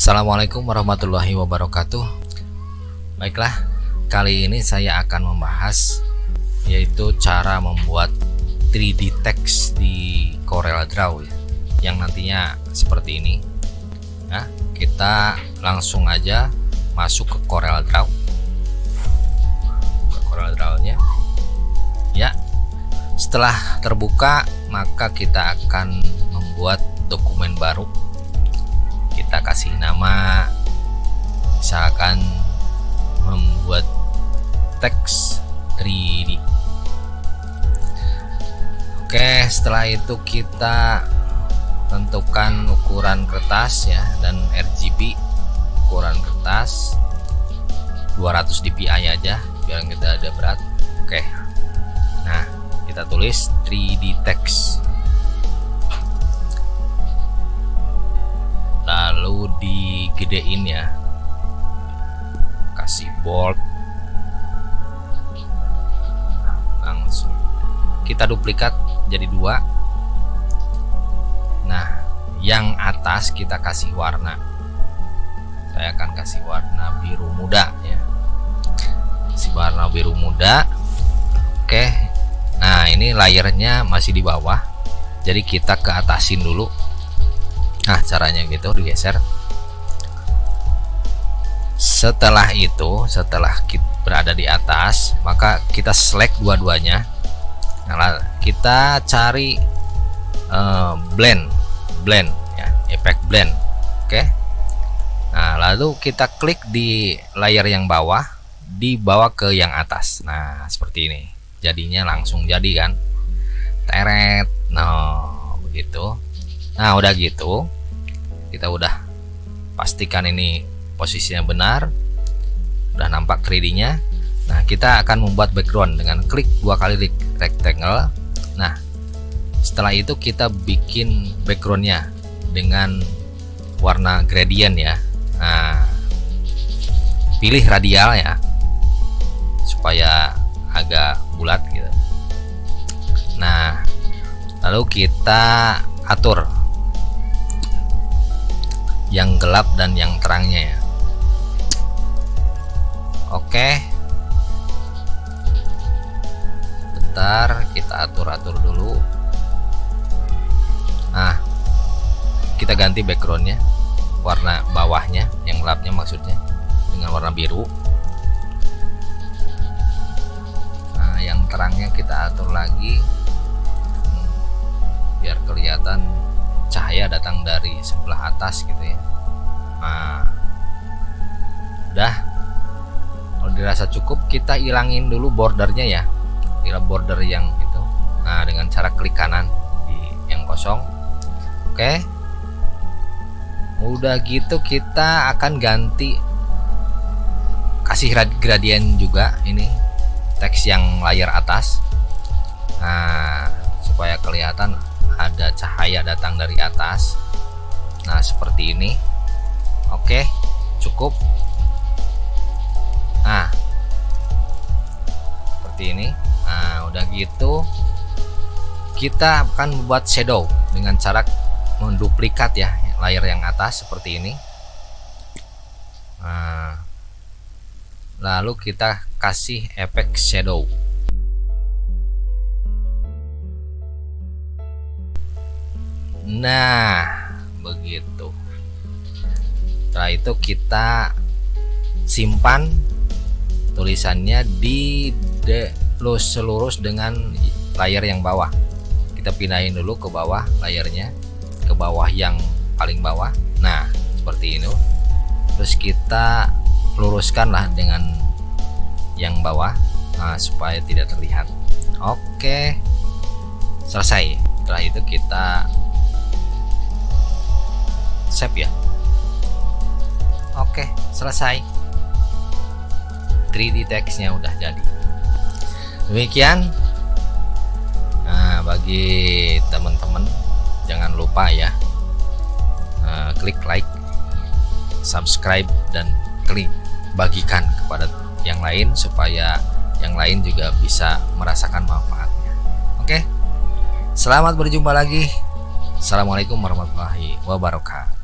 Assalamualaikum warahmatullahi wabarakatuh Baiklah, kali ini saya akan membahas yaitu cara membuat 3D text di Corel Draw ya, yang nantinya seperti ini. Nah, kita langsung aja masuk ke Corel Draw. Ke Corel Draw-nya. Ya. Setelah terbuka, maka kita akan membuat dokumen baru. Kita kasih nama misalkan membuat teks 3D Oke setelah itu kita tentukan ukuran kertas ya dan RGB ukuran kertas. 200 dpi aja biar kita ada berat. Oke. Nah kita tulis 3D text digedein ya. Kasih bold langsung. Kita duplikat jadi dua. Nah yang atas kita kasih warna. Saya akan kasih warna biru muda ya. Si warna biru muda. Oke. Nah ini layernya masih di bawah. Jadi kita ke atasin dulu. Nah caranya gitu digeser setelah itu setelah kita berada di atas maka kita select dua-duanya. Nah kita cari uh, blend blend ya efek blend. Oke? Okay? nah lalu kita klik di layer yang bawah dibawa ke yang atas. Nah seperti ini. Jadinya langsung jadi kan? Teret. Nah begitu. Nah udah gitu kita udah pastikan ini posisinya benar udah nampak 3D nya Nah, kita akan membuat background dengan klik dua kali rectangle. Nah, setelah itu kita bikin backgroundnya dengan warna gradient ya. Nah, pilih radial ya, supaya agak bulat gitu. Nah, lalu kita atur yang gelap dan yang terangnya ya. Oke. sebentar kita atur-atur dulu. Nah kita ganti backgroundnya. Warna bawahnya yang gelapnya maksudnya dengan warna biru. Nah yang terangnya kita atur lagi. Biar kelihatan cahaya datang dari sebelah atas gitu ya. Nah dirasa cukup kita ilangin dulu bordernya ya. Tinggal border yang itu. Nah dengan cara klik kanan di yang kosong. Oke. Udah gitu kita akan ganti kasih gradient juga ini. Teks yang layar atas. Nah supaya kelihatan ada cahaya datang dari atas. Nah seperti ini. Oke cukup nah. Seperti ini. Nah udah gitu kita akan membuat shadow dengan cara menduplikat ya layar yang atas seperti ini. Nah, lalu kita kasih efek shadow. Nah begitu. Setelah itu kita simpan tulisannya di the lurus selurus dengan layar yang bawah. Kita pindahin dulu ke bawah layarnya ke bawah yang paling bawah. Nah seperti ini. Terus kita luruskan lah dengan yang bawah nah, supaya tidak terlihat. Oke selesai. Setelah itu kita save ya. Oke selesai 3D textnya udah jadi. Demikian. Nah bagi teman-teman jangan lupa ya uh, klik like subscribe dan klik bagikan kepada yang lain supaya yang lain juga bisa merasakan manfaatnya. Oke? Selamat berjumpa lagi. Assalamualaikum warahmatullahi wabarakatuh